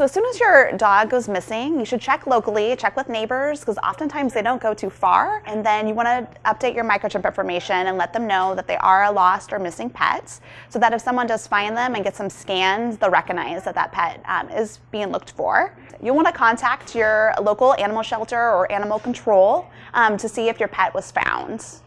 So as soon as your dog goes missing, you should check locally, check with neighbors, because oftentimes they don't go too far. And then you want to update your microchip information and let them know that they are a lost or missing pet, so that if someone does find them and get some scans, they'll recognize that that pet um, is being looked for. You'll want to contact your local animal shelter or animal control um, to see if your pet was found.